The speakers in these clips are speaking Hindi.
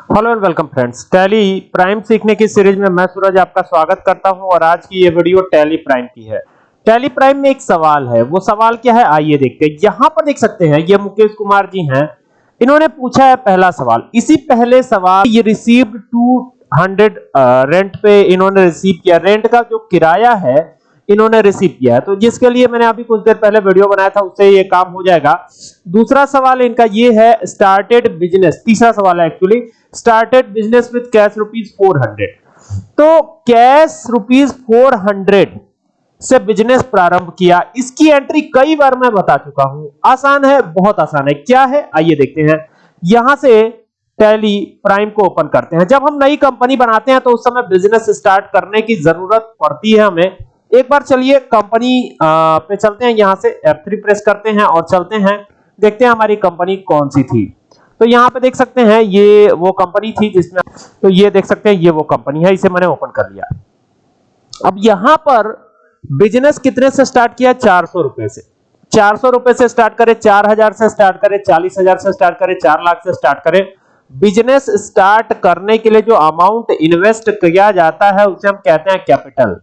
Hello and welcome friends Tally Prime सीखने की सीरीज़ में मैं सूरज आपका स्वागत करता हूँ और आज की ये वीडियो टैली प्राइम की है। टैली प्राइम में एक सवाल है। वो सवाल क्या है? आइए देखते हैं। यहाँ पर देख सकते हैं, ये मुकेश कुमार जी हैं। इन्होंने पूछा है पहला सवाल। इसी पहले सवाल ये रिसीव्ड 200 रेंट पे इन्होंने रिसीव किया। रेंट का जो किराया है इन्होंने रिसीव किया है। तो जिसके लिए मैंने अभी कुछ देर पहले वीडियो बनाया था, उससे ये काम हो जाएगा। दूसरा सवाल इनका ये है स्टार्टेड बिज़नेस तीसरा सवाल है actually started business with cash rupees four hundred तो कैश रुपीज़ फोर हंड्रेड से बिज़नेस प्रारंभ किया। इसकी एंट्री कई बार मैं बता चुका हूँ। आसान है, बहुत आसान है। क्या है? आइए देखते हैं। यहाँ से टैली प्राइम को ओपन करते हैं। जब हम नई कंपनी बनाते हैं तो उस समय बिज़नेस स्टार्ट करने की ज़रूरत पड़ती है हमें। एक बार चलिए कंपनी पे चलते हैं, यहाँ से F3 प्रेस करते हैं और चलते हैं। देखते हैं हमारी कंपनी कौन सी थी। तो यहाँ पे देख सकते हैं, ये वो कंपनी थी जिसमें तो ये देख सकते हैं, ये वो कंपनी है, इसे मैंने ओपन कर लिया। अब यहाँ पर बिज़नेस कितने से स्टार्ट किया? चार सौ रुपए से। चार सौ रुपए से स्टार्ट करें, चार हज़ार से स्टार्ट करें, चालीस हज़ार से स्टार्ट करें, चार लाख से स्टार्ट करें। बिज़नेस स्टार्ट करने के लिए जो अमाउंट इन्वेस्ट किया जाता है, उसे हम कहते हैं कैपिटल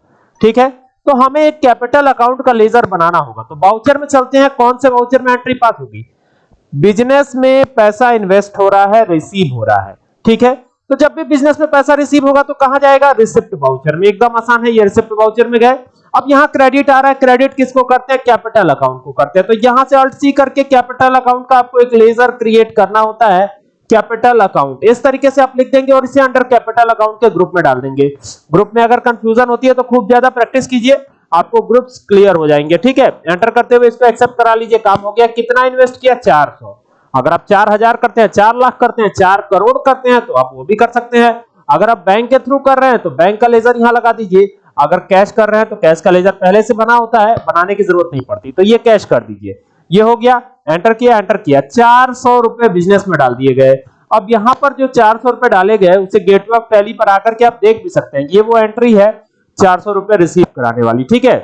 ठीक है? तो हमें एक कैपिटल अकाउंट का लेजर बनाना होगा। तो बाउचर में चलते हैं, कौन से बाउचर में एंट्री पास होगी? बिज़नेस में पैसा इन्वेस्ट हो रहा है रिसीव हो रहा है। ठीक है? तो जब भी बिज़नेस में पैसा रिसीव होगा तो कहाँ जाएगा? रिसिप्ट बाउचर में। एकदम आसान है, ये रिसिप्ट बाउचर में गए। अब यहाँ क्रेडिट आ रहा है। क्रेडिट किसको करते हैं? कैपिटल अकाउंट को करते हैं। तो यहाँ से अल्ट सी करके कैपिटल अकाउंट का आपको एक लेजर क्रिएट करना होता है। Capital account. इस तरीके से आप लिख देंगे और इसे अंडर कैपिटल अकाउंट के ग्रुप में डाल देंगे। ग्रुप में अगर कंफ्यूजन होती है तो खूब ज़्यादा प्रैक्टिस कीजिए, आपको ग्रुप्स क्लियर हो जाएँगे, ठीक है? एंटर करते हुए इसको एक्सेप्ट करा लीजिए, काम हो गया। कितना इन्वेस्ट किया? 400 अगर आप 4000 करते हैं 4 लाख करते हैं 4 करोड़ करते हैं तो आप वो भी कर सकते हैं। अगर आप बैंक के थ्रू कर रहे हैं तो बैंक का लेजर यहाँ लगा दीजिए। अगर कैश कर रहे हैं तो कैश का लेजर पहले से बना होता है, बनाने की ज़रूरत नहीं पड़ती। तो ये कैश कर दीजिए। ये हो गया एंटर किया एंटर किया। चार सौ रुपए बिज़नेस में डाल दिए गए। अब यहाँ पर जो चार सौ रुपए डाले गए, उसे गेटवे ऑफ़ टैली पर आकर के आप देख भी सकते हैं। ये वो एंट्री है, चार सौ रुपए रिसीव कराने वाली, ठीक है?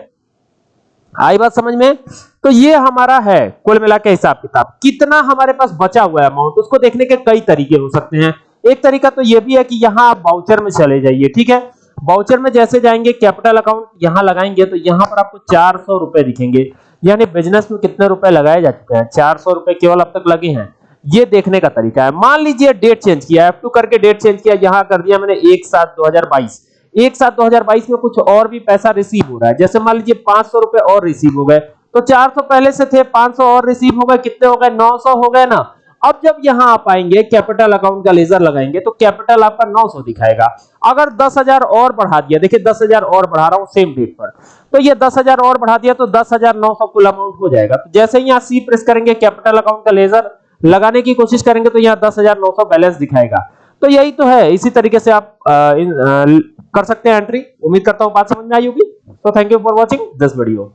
आई बात समझ में? तो ये हमारा है, कुल मिला के हिसाब किताब। कितना हमारे पास बचा हुआ है अमाउंट उसको देखने के कई तरीके हो सकते हैं। एक तरीका तो ये भी है कि यहाँ आप बाउचर में चले जाइए, ठीक है? बाउचर में जैसे जाएँगे कैपिटल अकाउंट यहाँ लगाएँगे तो यहाँ पर आपको चार सौ रुपए दिखेंगे। यानी बिज़नेस में कितने रुपए लगाए जा चुके हैं? चार सौ रुपए केवल अब तक लगे हैं। ये देखने का तरीका है। मान लीजिए डेट चेंज किया F2 करके डेट चेंज किया, यहाँ कर दिया मैंने एक सात दो हज़ार बाईस। एक सात दो हज़ार बाईस में कुछ और भी पैसा रिसीव हो रहा है। जैसे मान लीजिए पाँच सौ रुपए और रिसीव हो गए तो चार सौ पहले से थे, पाँच सौ और रिसीव हो गए, कितने हो गए? नौ सौ हो गए ना। अब जब यहाँ आप आएँगे कैपिटल अकाउंट का लेजर लगाएँगे तो कैपिटल आपका 900 दिखाएगा। अगर 10000 और बढ़ा दिया देखिए 10000 और बढ़ा रहा हूँ सेम डेट पर। तो ये 10000 और बढ़ा दिया तो 10900 कुल अमाउंट हो जाएगा। तो जैसे ही यहाँ सी प्रेस करेंगे कैपिटल अकाउंट का लेजर लगाने की कोशिश करेंगे तो यहाँ दस हज़ार नौ सौ बैलेंस दिखाएगा। तो यही तो है इसी तरीके से आप आ, इन, आ, कर सकते हैं एंट्री उम्मीद करता हूँ बात समझ में आई होगी। तो thank you for watching this video